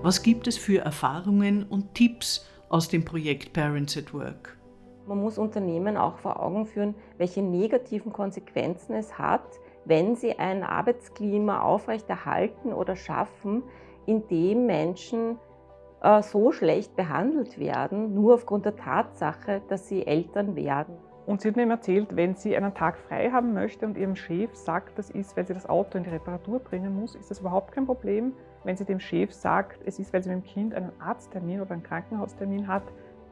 Was gibt es für Erfahrungen und Tipps aus dem Projekt Parents at Work? Man muss Unternehmen auch vor Augen führen, welche negativen Konsequenzen es hat, wenn sie ein Arbeitsklima aufrechterhalten oder schaffen, in dem Menschen äh, so schlecht behandelt werden, nur aufgrund der Tatsache, dass sie Eltern werden. Und sie hat mir eben erzählt, wenn sie einen Tag frei haben möchte und ihrem Chef sagt, das ist, weil sie das Auto in die Reparatur bringen muss, ist das überhaupt kein Problem. Wenn sie dem Chef sagt, es ist, weil sie mit dem Kind einen Arzttermin oder einen Krankenhaustermin hat,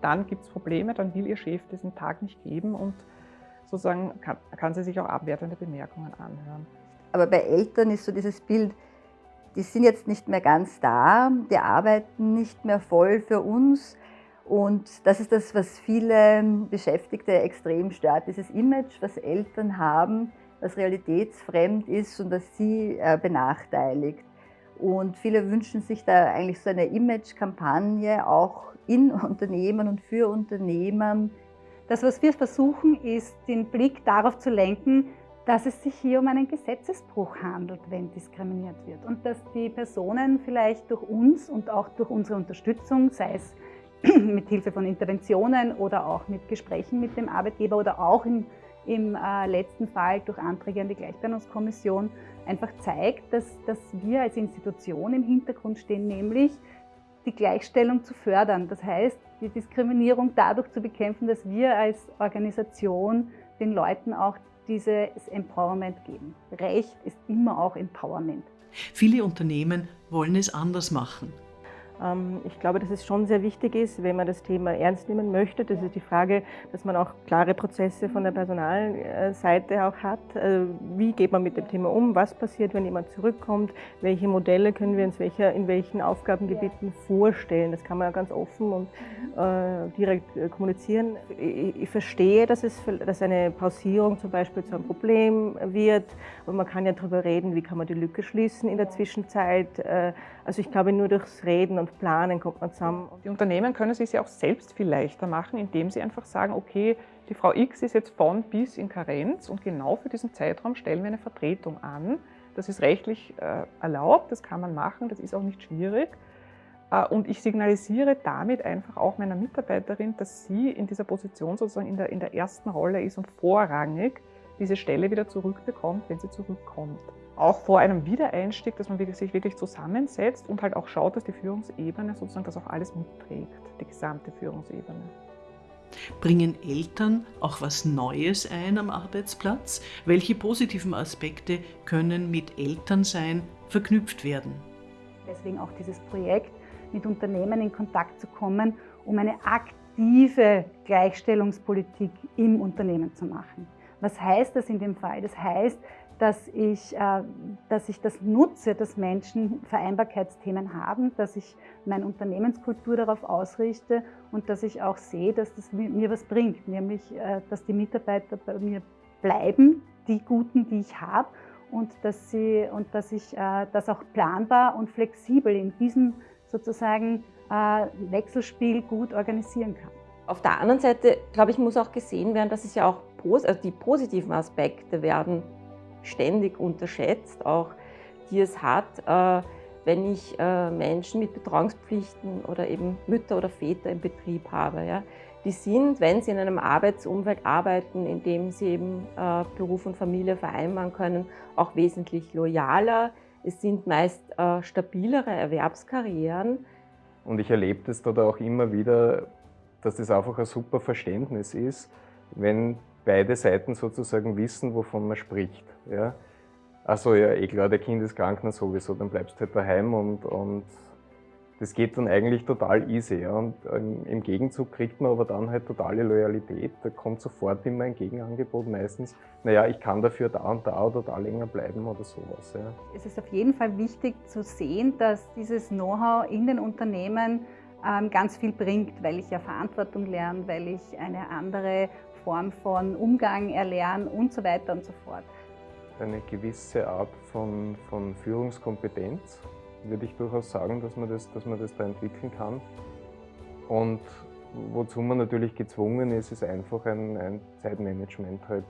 dann gibt es Probleme, dann will ihr Chef diesen Tag nicht geben und sozusagen kann, kann sie sich auch abwertende Bemerkungen anhören. Aber bei Eltern ist so dieses Bild, die sind jetzt nicht mehr ganz da, die arbeiten nicht mehr voll für uns. Und das ist das, was viele Beschäftigte extrem stört, dieses Image, was Eltern haben, was realitätsfremd ist und das sie äh, benachteiligt. Und viele wünschen sich da eigentlich so eine Image-Kampagne auch in Unternehmen und für Unternehmen. Das, was wir versuchen, ist, den Blick darauf zu lenken, dass es sich hier um einen Gesetzesbruch handelt, wenn diskriminiert wird. Und dass die Personen vielleicht durch uns und auch durch unsere Unterstützung, sei es mit Hilfe von Interventionen oder auch mit Gesprächen mit dem Arbeitgeber oder auch im, im äh, letzten Fall durch Anträge an die Gleichbehandlungskommission, einfach zeigt, dass, dass wir als Institution im Hintergrund stehen, nämlich die Gleichstellung zu fördern. Das heißt, die Diskriminierung dadurch zu bekämpfen, dass wir als Organisation den Leuten auch dieses Empowerment geben. Recht ist immer auch Empowerment. Viele Unternehmen wollen es anders machen. Ähm, ich glaube, dass es schon sehr wichtig ist, wenn man das Thema ernst nehmen möchte. Das ist die Frage, dass man auch klare Prozesse von der Personalseite auch hat. Äh, wie geht man mit dem Thema um? Was passiert, wenn jemand zurückkommt? Welche Modelle können wir uns in welchen Aufgabengebieten vorstellen? Das kann man ja ganz offen und äh, direkt äh, kommunizieren. Ich verstehe, dass, es, dass eine Pausierung zum Beispiel zu einem Problem wird. Und man kann ja darüber reden, wie kann man die Lücke schließen in der Zwischenzeit. Also ich glaube, nur durchs Reden und Planen kommt man zusammen. Die Unternehmen können es sich ja auch selbst viel leichter machen, indem sie einfach sagen, okay, die Frau X ist jetzt von bis in Karenz und genau für diesen Zeitraum stellen wir eine Vertretung an. Das ist rechtlich äh, erlaubt, das kann man machen, das ist auch nicht schwierig. Äh, und ich signalisiere damit einfach auch meiner Mitarbeiterin, dass sie in dieser Position sozusagen in der, in der ersten Rolle ist und vorrangig diese Stelle wieder zurückbekommt, wenn sie zurückkommt auch vor einem Wiedereinstieg, dass man sich wirklich zusammensetzt und halt auch schaut, dass die Führungsebene sozusagen das auch alles mitträgt, die gesamte Führungsebene. Bringen Eltern auch was Neues ein am Arbeitsplatz? Welche positiven Aspekte können mit Elternsein verknüpft werden? Deswegen auch dieses Projekt, mit Unternehmen in Kontakt zu kommen, um eine aktive Gleichstellungspolitik im Unternehmen zu machen. Was heißt das in dem Fall? Das heißt, dass ich, äh, dass ich das nutze, dass Menschen Vereinbarkeitsthemen haben, dass ich meine Unternehmenskultur darauf ausrichte und dass ich auch sehe, dass das mir was bringt, nämlich äh, dass die Mitarbeiter bei mir bleiben, die Guten, die ich habe und dass, sie, und dass ich äh, das auch planbar und flexibel in diesem sozusagen Wechselspiel gut organisieren kann. Auf der anderen Seite, glaube ich, muss auch gesehen werden, dass es ja auch also die positiven Aspekte werden ständig unterschätzt, auch die es hat, äh, wenn ich äh, Menschen mit Betreuungspflichten oder eben Mütter oder Väter im Betrieb habe. Die sind, wenn sie in einem Arbeitsumfeld arbeiten, in dem sie eben äh, Beruf und Familie vereinbaren können, auch wesentlich loyaler. Es sind meist stabilere Erwerbskarrieren. Und ich erlebe das dort auch immer wieder, dass das einfach ein super Verständnis ist, wenn beide Seiten sozusagen wissen, wovon man spricht. Ja? Also ja, eh klar, der Kind ist krank, na sowieso, dann bleibst du halt daheim und, und das geht dann eigentlich total easy. Ja? Und ähm, im Gegenzug kriegt man aber dann halt totale Loyalität. Da kommt sofort immer ein Gegenangebot meistens. Naja, ich kann dafür da und da oder da länger bleiben oder sowas. Ja. Es ist auf jeden Fall wichtig zu sehen, dass dieses Know-how in den Unternehmen ganz viel bringt, weil ich ja Verantwortung lerne, weil ich eine andere Form von Umgang erlernen und so weiter und so fort. Eine gewisse Art von, von Führungskompetenz, würde ich durchaus sagen, dass man, das, dass man das da entwickeln kann. Und wozu man natürlich gezwungen ist, ist einfach ein, ein Zeitmanagement halt